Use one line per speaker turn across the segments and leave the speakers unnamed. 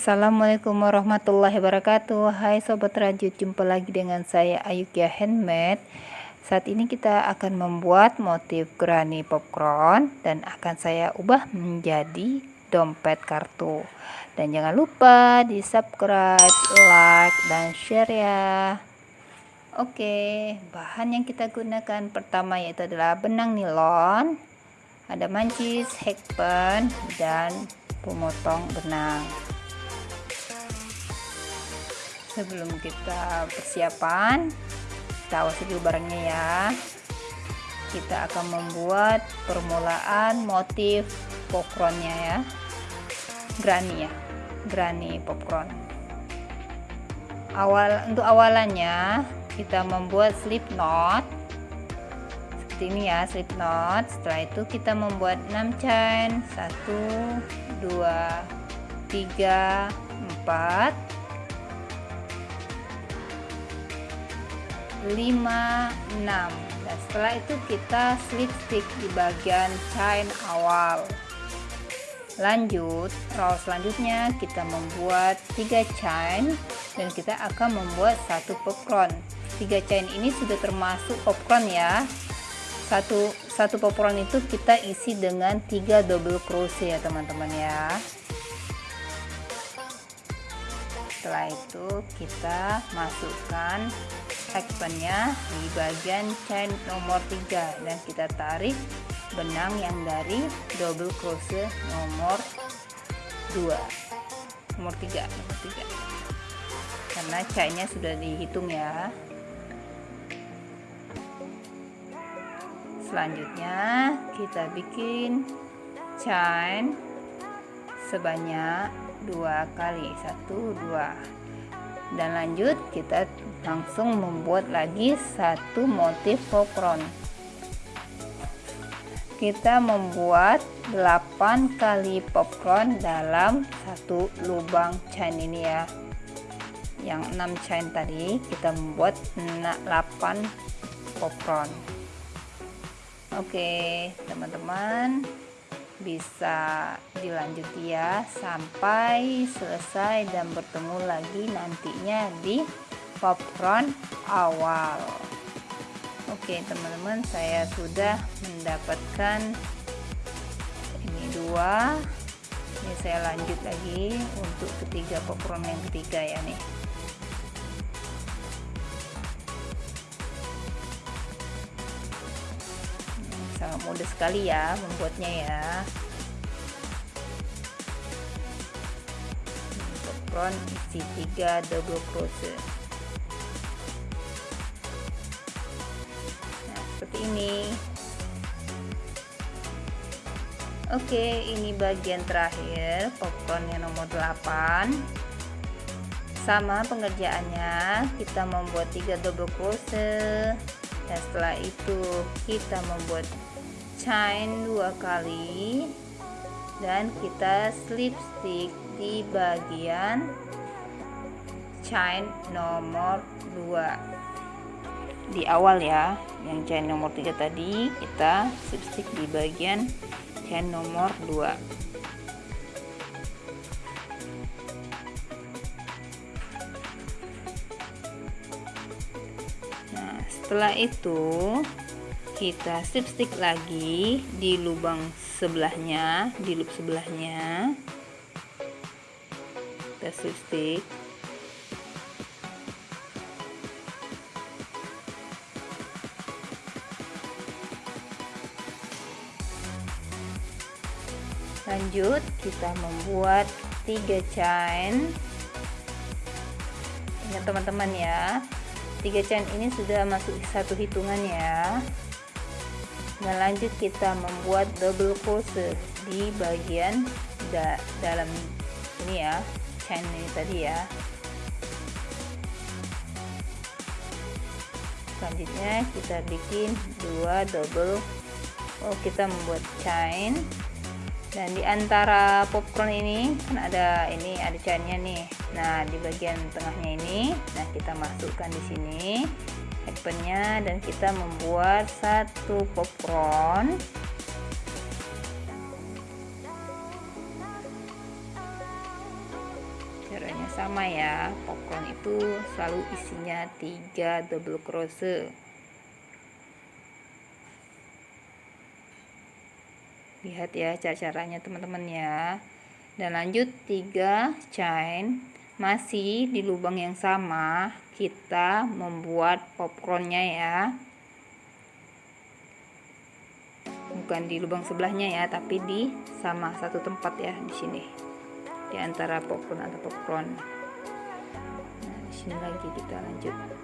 Assalamualaikum warahmatullahi wabarakatuh. Hai Sobat Rajut Jumpa lagi dengan saya Ayukia Handmade. Saat ini kita akan membuat motif granny popcorn Dan akan saya ubah menjadi dompet kartu. Dan jangan lupa di subscribe, like, dan share ya. Oke, bahan yang kita gunakan pertama yaitu adalah benang nilon Ada mancis, hakpen, dan pemotong benang sebelum kita persiapan kita awasi dulu barangnya ya. Kita akan membuat permulaan motif popcornnya ya. Granny ya granny popcorn. Awal untuk awalannya kita membuat slip knot. Seperti ini ya slip knot. Setelah itu kita membuat 6 chain. 1 2 3 4 5 6 dan setelah itu kita slip stick di bagian chain awal. Lanjut row selanjutnya kita membuat 3 chain dan kita akan membuat satu popcorn. 3 chain ini sudah termasuk popcorn ya. Satu satu popcorn itu kita isi dengan 3 double crochet ya teman-teman ya. Setelah itu kita masukkan hakpennya di bagian chain nomor 3 dan kita tarik benang yang dari double crochet nomor 2 nomor 3 nomor 3 karena chainnya sudah dihitung ya. Selanjutnya kita bikin chain sebanyak dua kali. Satu dua. Dan lanjut kita langsung membuat lagi satu motif popcorn kita membuat 8 kali popcorn dalam satu lubang chain ini ya. Yang 6 chain tadi kita membuat 8 popcorn oke teman-teman bisa dilanjuti ya sampai selesai dan bertemu lagi nantinya di popcorn awal. Oke teman-teman saya sudah mendapatkan ini dua. Ini saya lanjut lagi untuk ketiga popcorn yang ketiga ya nih. Sangat mudah sekali ya membuatnya ya. Popcorn isi 3 double crochet ini. Oke ini bagian terakhir popcorn yang nomor 8 sama pengerjaannya kita membuat 3 double crochet. Dan setelah itu kita membuat chain dua kali. Dan kita slip stick di bagian chain nomor 2 di awal ya yang chain nomor 3 tadi kita slip stick di bagian chain nomor 2 Nah, setelah itu kita slip stick lagi di lubang sebelahnya di loop sebelahnya. Kita slip stick lanjut kita membuat tiga chain ingat teman-teman ya tiga chain ini sudah masuk satu hitungan ya. Dan lanjut kita membuat double crochet di bagian da dalam ini ya chain ini tadi ya. Selanjutnya kita bikin dua double oh kita membuat chain dan di antara popcorn ini kan ada ini ada chainnya nih. Nah di bagian tengahnya ini nah kita masukkan di sini happennya dan kita membuat satu popcorn. Caranya sama ya popcorn itu selalu isinya 3 double crochet lihat ya cara-caranya teman-teman ya. Dan lanjut 3 chain masih di lubang yang sama kita membuat popcornnya ya. Bukan di lubang sebelahnya ya tapi di sama satu tempat ya di sini. Di antara popcorn atau popcorn. Nah di sini lagi kita lanjut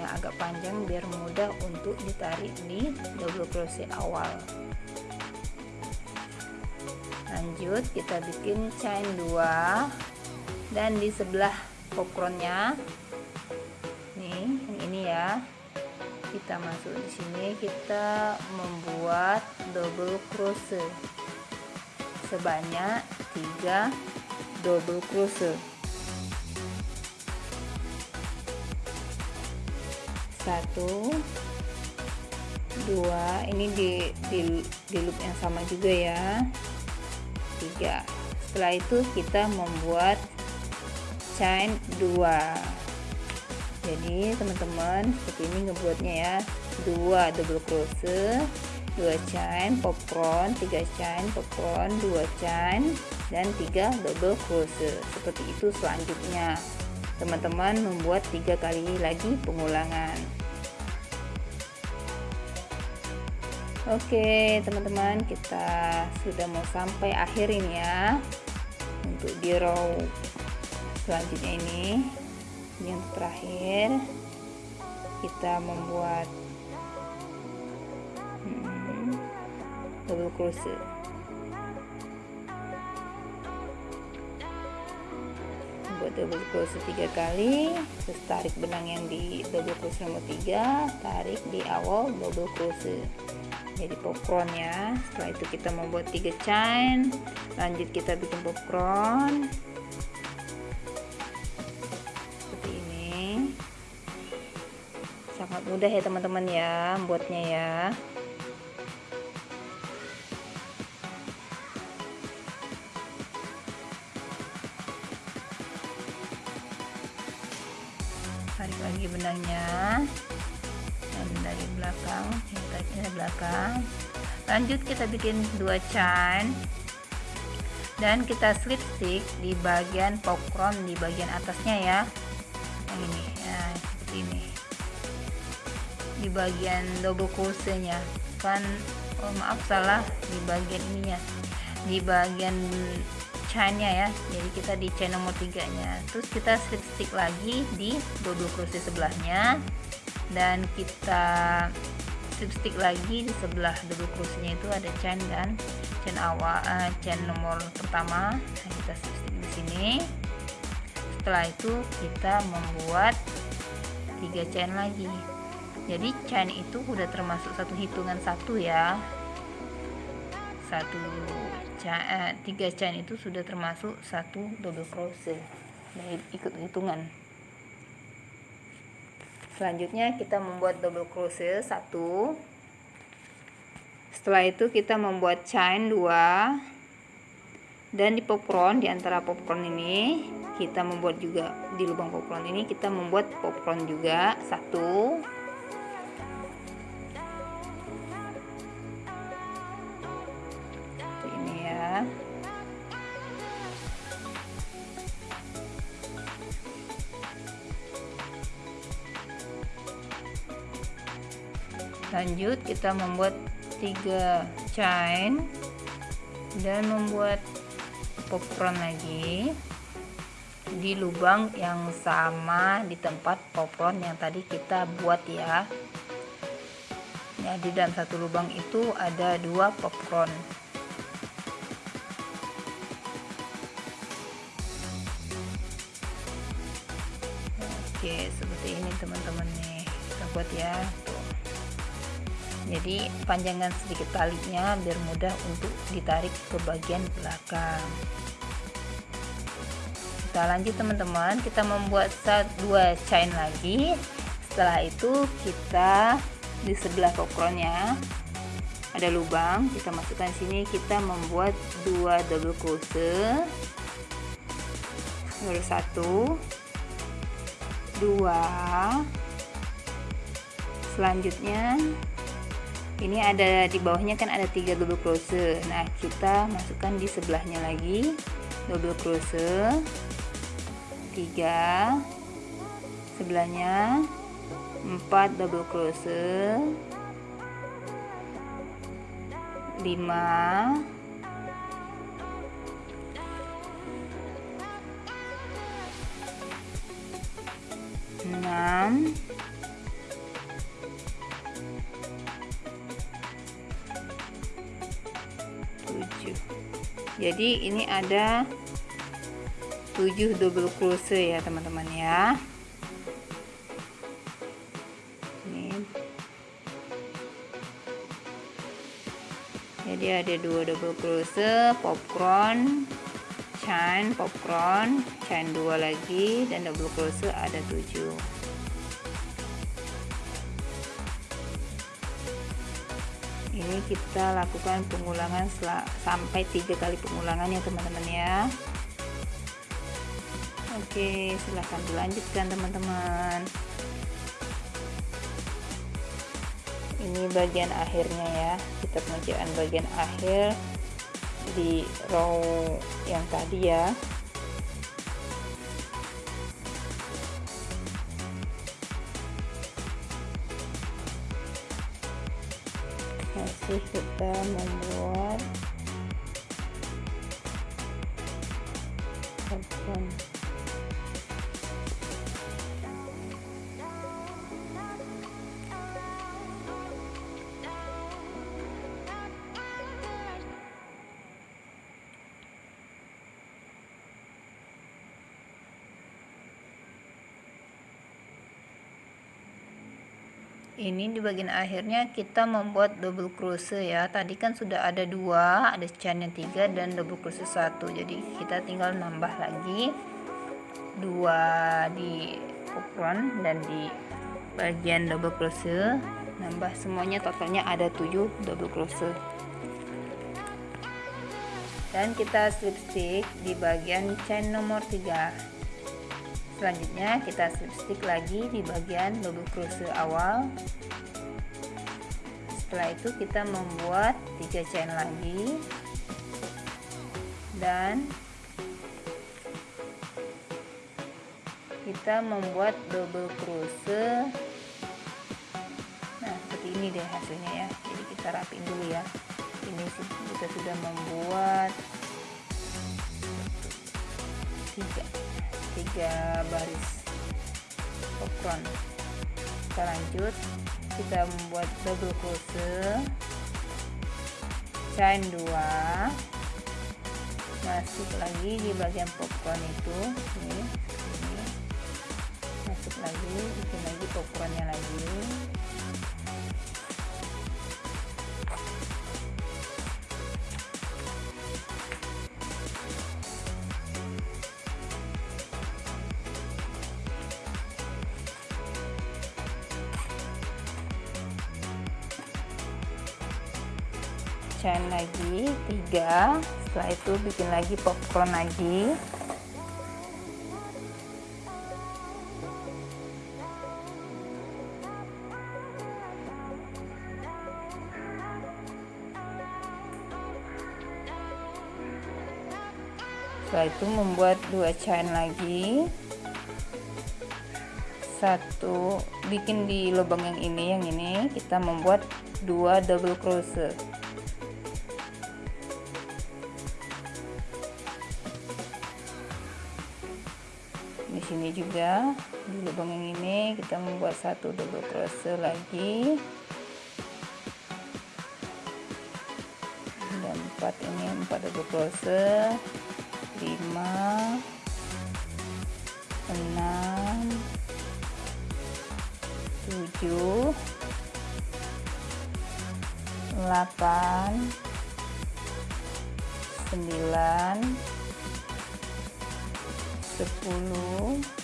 benangnya agak panjang biar mudah untuk ditarik di double crochet awal. Lanjut kita bikin chain 2 dan di sebelah popcornnya nih yang ini ya kita masuk di sini kita membuat double crochet. Sebanyak 3 double crochet satu. Dua. Ini di, di, di loop yang sama juga ya. Tiga. Setelah itu kita membuat chain dua. Jadi teman-teman seperti ini ngebuatnya ya. Dua double crochet. Dua chain popcorn. Tiga chain popcorn. Dua chain. Dan tiga double crochet. Seperti itu selanjutnya. Teman-teman membuat tiga kali lagi pengulangan Oke teman-teman kita sudah mau sampai akhir ini ya untuk di row selanjutnya ini. Yang terakhir. Kita membuat hmm, double crochet buat double crochet tiga kali terus tarik benang yang di double crochet nomor tiga tarik di awal double crochet jadi popcorn ya setelah itu kita membuat tiga chain lanjut kita bikin popcorn. Seperti ini. Sangat mudah ya teman-teman ya buatnya ya. Tarik lagi benangnya dari belakang dari belakang. Lanjut kita bikin dua chain dan kita slip stick di bagian popcorn di bagian atasnya ya. Yang ini ya seperti ini. Di bagian double crochetnya. Kan oh maaf salah. Di bagian ininya. Di bagian chainnya ya. Jadi kita di chain nomor tiganya. Terus kita slip stick lagi di double crochet sebelahnya dan kita slip stick lagi di sebelah double crochetnya itu ada chain dan chain awal uh, chain nomor pertama. Nah, kita slip stick di sini. Setelah itu kita membuat tiga chain lagi. Jadi chain itu udah termasuk satu hitungan satu ya. Satu eh, tiga chain itu sudah termasuk satu double crochet. Dari ikut hitungan selanjutnya kita membuat double crochet satu. Setelah itu kita membuat chain dua. Dan di popcorn di antara popcorn ini kita membuat juga di lubang popcorn ini kita membuat popcorn juga satu lanjut kita membuat tiga chain dan membuat popcorn lagi di lubang yang sama di tempat popcorn yang tadi kita buat ya. Ya di dalam satu lubang itu ada dua popcorn. Oke seperti ini teman-teman nih kita buat ya. tuh jadi panjangkan sedikit talinya biar mudah untuk ditarik ke bagian belakang. Kita lanjut teman-teman. Kita membuat dua chain lagi. Setelah itu kita di sebelah popcornnya ada lubang. Kita masukkan sini. Kita membuat dua double crochet. Baru satu dua. Selanjutnya ini ada di bawahnya kan ada tiga double crochet. Nah kita masukkan di sebelahnya lagi. Double crochet. Tiga. Sebelahnya. 4 double crochet. 5 6 jadi ini ada 7 double crochet ya teman-teman ya. Jadi ada dua double crochet popcorn chain popcorn chain dua lagi dan double crochet ada tujuh ini kita lakukan pengulangan sampai tiga kali pengulangan ya teman-teman ya. Oke silahkan dilanjutkan teman-teman. Ini bagian akhirnya ya. Kita pengerjaan bagian akhir di row yang tadi ya subscribe. Ini di bagian akhirnya kita membuat double crochet ya. Tadi kan sudah ada dua ada chain yang tiga dan double crochet satu. Jadi kita tinggal nambah lagi. Dua di front dan di bagian double crochet. Nambah semuanya totalnya ada 7 double crochet. Dan kita slip stitch di bagian chain nomor 3 selanjutnya kita slip lagi di bagian double crochet awal. Setelah itu kita membuat tiga chain lagi. Dan kita membuat double crochet. Nah seperti ini deh hasilnya ya. Jadi kita rapin dulu ya. Ini kita sudah membuat tiga tiga baris. Popcorn kita lanjut. Kita membuat double crochet chain 2 masuk lagi di bagian popcorn itu. Ini, ini. Masuk lagi bikin lagi popcornnya lagi setelah itu bikin lagi popcorn lagi. Setelah itu membuat dua chain lagi. Satu bikin di lubang yang ini yang ini. Kita membuat dua double crochet juga. Di lubang yang ini kita membuat satu double crochet lagi. Dan empat ini empat double crochet lima. Enam. Tujuh. Delapan sembilan. 10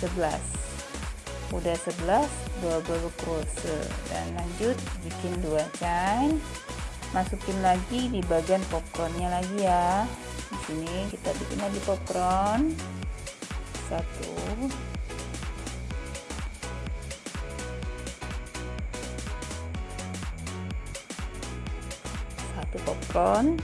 11 udah 11 double crochet dan lanjut bikin dua chain masukin lagi di bagian popcornnya lagi ya. Di sini kita bikin lagi popcorn. Satu. Satu popcorn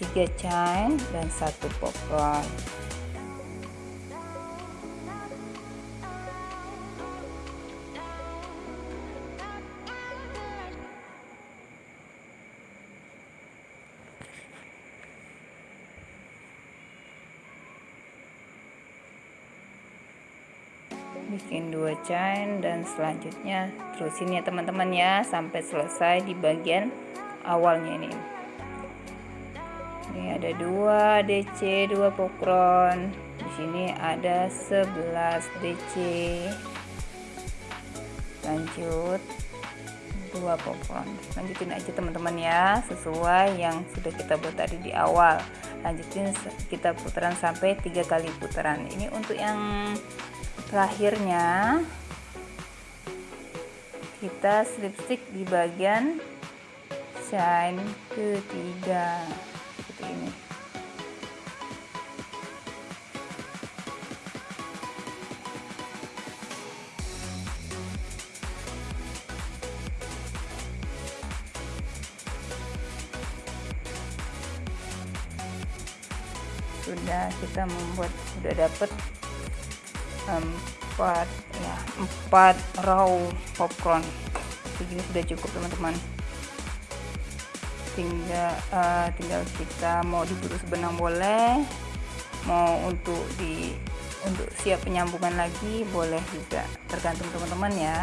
tiga chain dan satu popcorn chain dan selanjutnya. Terusin ya teman-teman ya sampai selesai di bagian awalnya ini. Ini ada dua DC dua pokron. Di sini ada 11 DC lanjut. Dua pokron. Lanjutin aja teman-teman ya sesuai yang sudah kita buat tadi di awal. Lanjutin kita putaran sampai tiga kali putaran. Ini untuk yang terakhirnya kita slip stick di bagian shine ketiga. Seperti ini. Sudah kita membuat sudah dapat empat ya empat raw popcorn. Segini sudah cukup teman-teman. Tinggal uh, tinggal kita mau dibutuh sebenang boleh. Mau untuk di untuk siap penyambungan lagi boleh juga. Tergantung teman-teman ya.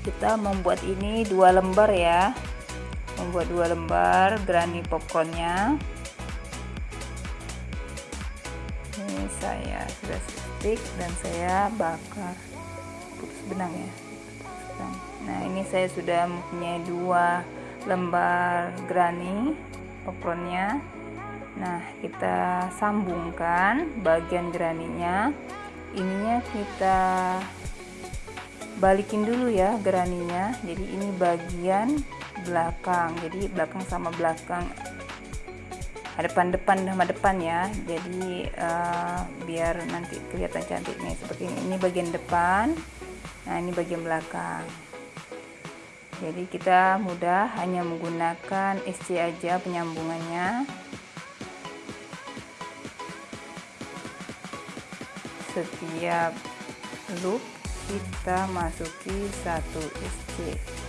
Kita membuat ini dua lembar ya. Membuat dua lembar granny popcornnya saya sudah stick dan saya bakar. Putus benang ya. Nah ini saya sudah mempunyai dua lembar granny popcornnya nah kita sambungkan bagian graninya ininya kita balikin dulu ya graninya jadi ini bagian belakang. Jadi belakang sama belakang depan-depan sama depan ya. Jadi uh, biar nanti kelihatan cantik nih seperti ini. Ini bagian depan. Nah ini bagian belakang. Jadi kita mudah hanya menggunakan SC aja penyambungannya. Setiap loop kita masuki satu SC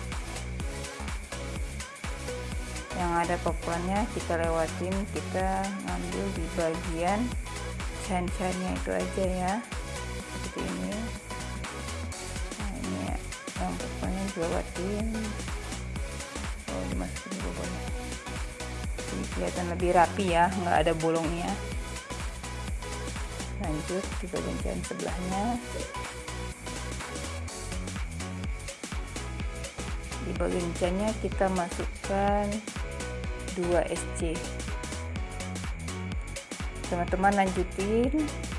yang ada popcornnya kita lewatin kita ngambil di bagian chain-chainnya itu aja ya. Seperti ini. Nah ini ya yang popcornnya dilewatin oh dimasukin bolongnya jadi kelihatan lebih rapi ya nggak ada bolongnya. Lanjut di bagian chain sebelahnya. Di bagian chainnya kita masukkan 2 SC teman-teman lanjutin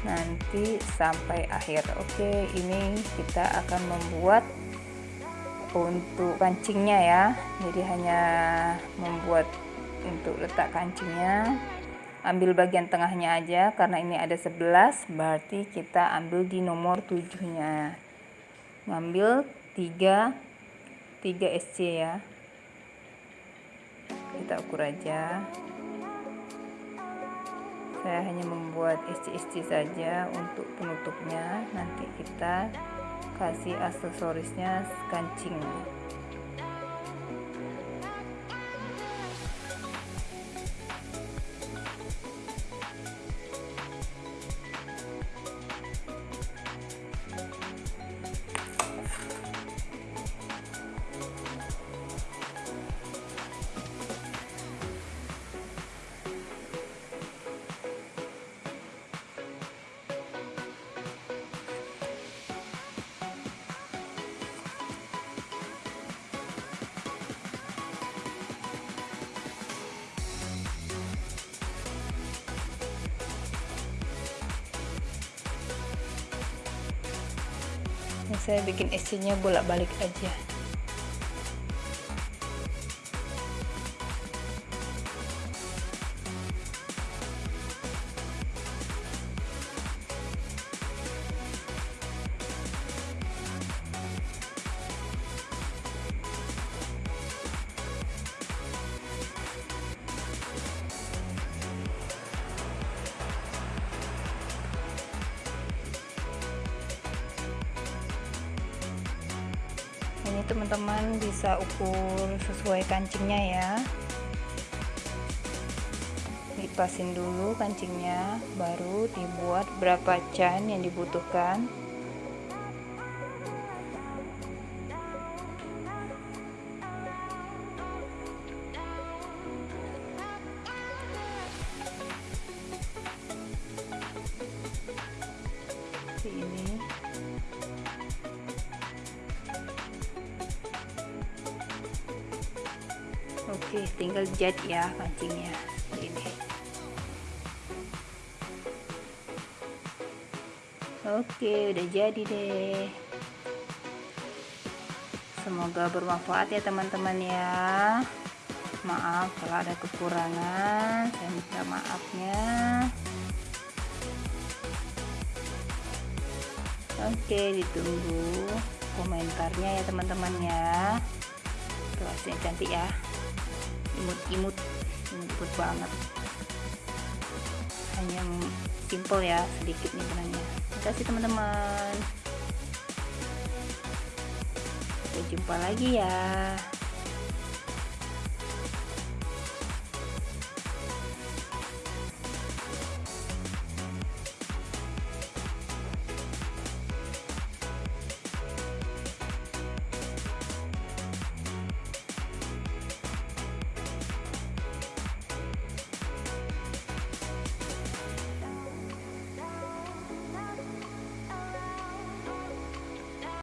nanti sampai akhir. Oke ini kita akan membuat untuk kancingnya ya. Jadi hanya membuat untuk letak kancingnya. Ambil bagian tengahnya aja karena ini ada 11 berarti kita ambil di nomor 7 nya ngambil 3 3 SC ya kita ukur aja. Saya hanya membuat SC-SC saja untuk penutupnya. Nanti kita kasih aksesorisnya kancing saya bikin isinya bolak-balik aja teman-teman bisa ukur sesuai kancingnya ya. Dipasin dulu kancingnya baru dibuat berapa can yang dibutuhkan Oke, tinggal jat ya kancingnya. Ini. Oke, udah jadi deh. Semoga bermanfaat ya teman-teman ya. Maaf kalau ada kekurangan, saya minta maafnya. Oke, ditunggu komentarnya ya teman-teman ya. Hasilnya cantik ya. Imut-imut imut banget. Hanya simple ya sedikit nih benangnya. Terima kasih teman-teman. Sampai jumpa lagi ya